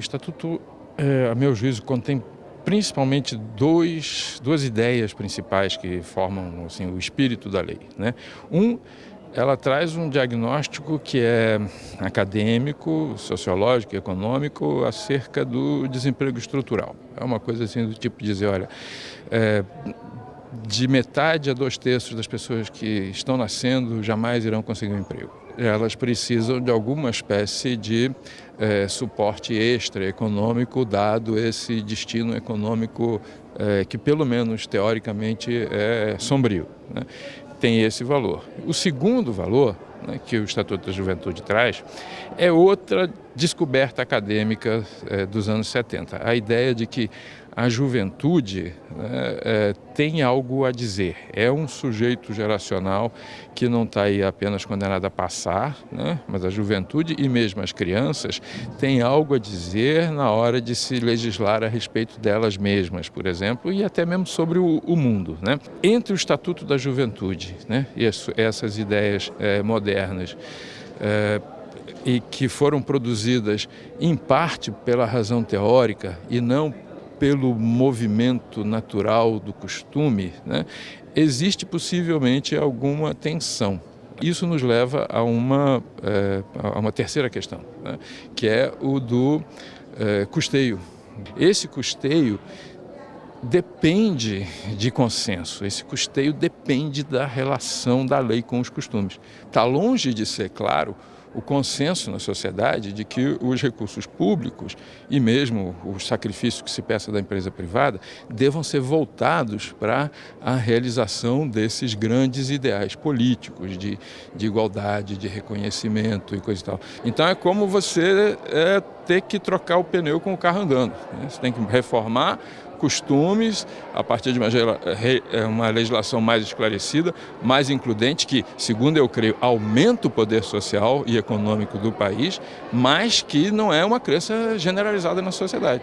O Estatuto, é, a meu juízo, contém principalmente dois, duas ideias principais que formam assim, o espírito da lei. Né? Um, ela traz um diagnóstico que é acadêmico, sociológico, econômico acerca do desemprego estrutural. É uma coisa assim do tipo dizer, olha, é, de metade a dois terços das pessoas que estão nascendo jamais irão conseguir um emprego elas precisam de alguma espécie de é, suporte extra econômico, dado esse destino econômico é, que, pelo menos teoricamente, é sombrio. Né? Tem esse valor. O segundo valor né, que o Estatuto da Juventude traz é outra descoberta acadêmica é, dos anos 70. A ideia de que a juventude né, é, tem algo a dizer. É um sujeito geracional que não está aí apenas condenado a passar, né, mas a juventude e mesmo as crianças têm algo a dizer na hora de se legislar a respeito delas mesmas, por exemplo, e até mesmo sobre o, o mundo. Né. Entre o Estatuto da Juventude né, e essas ideias é, modernas, é, e que foram produzidas em parte pela razão teórica e não pelo movimento natural do costume, né, existe possivelmente alguma tensão. Isso nos leva a uma, é, a uma terceira questão, né, que é o do é, custeio. Esse custeio depende de consenso, esse custeio depende da relação da lei com os costumes. Está longe de ser claro o consenso na sociedade de que os recursos públicos e mesmo os sacrifícios que se peça da empresa privada devam ser voltados para a realização desses grandes ideais políticos de, de igualdade, de reconhecimento e coisa e tal. Então é como você é, ter que trocar o pneu com o carro andando. Né? Você tem que reformar costumes, a partir de uma, é, uma legislação mais esclarecida, mais includente, que, segundo eu creio, aumenta o poder social e econômico do país, mas que não é uma crença generalizada na sociedade.